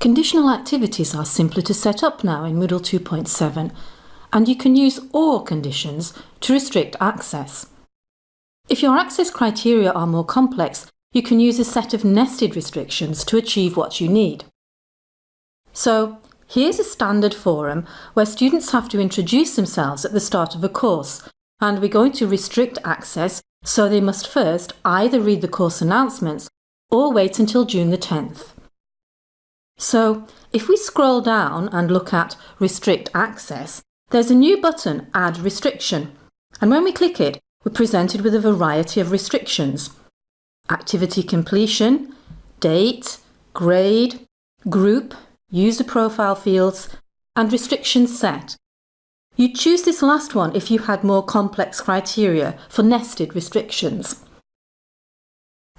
Conditional activities are simpler to set up now in Moodle 2.7 and you can use OR conditions to restrict access. If your access criteria are more complex, you can use a set of nested restrictions to achieve what you need. So, here's a standard forum where students have to introduce themselves at the start of a course and we're going to restrict access so they must first either read the course announcements or wait until June the 10th. So if we scroll down and look at Restrict Access, there's a new button, Add Restriction. And when we click it, we're presented with a variety of restrictions. Activity completion, date, grade, group, user profile fields, and restrictions set. You'd choose this last one if you had more complex criteria for nested restrictions.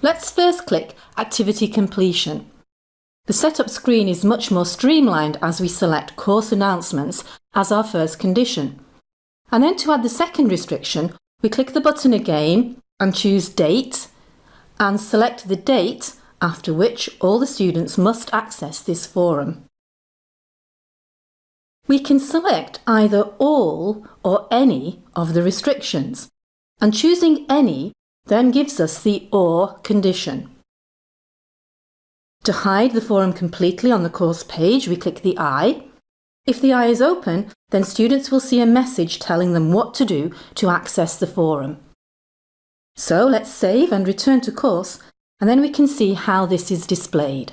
Let's first click Activity Completion. The setup screen is much more streamlined as we select course announcements as our first condition. And then to add the second restriction, we click the button again and choose Date and select the date after which all the students must access this forum. We can select either all or any of the restrictions and choosing any then gives us the OR condition. To hide the forum completely on the course page, we click the eye. If the eye is open, then students will see a message telling them what to do to access the forum. So let's save and return to course, and then we can see how this is displayed.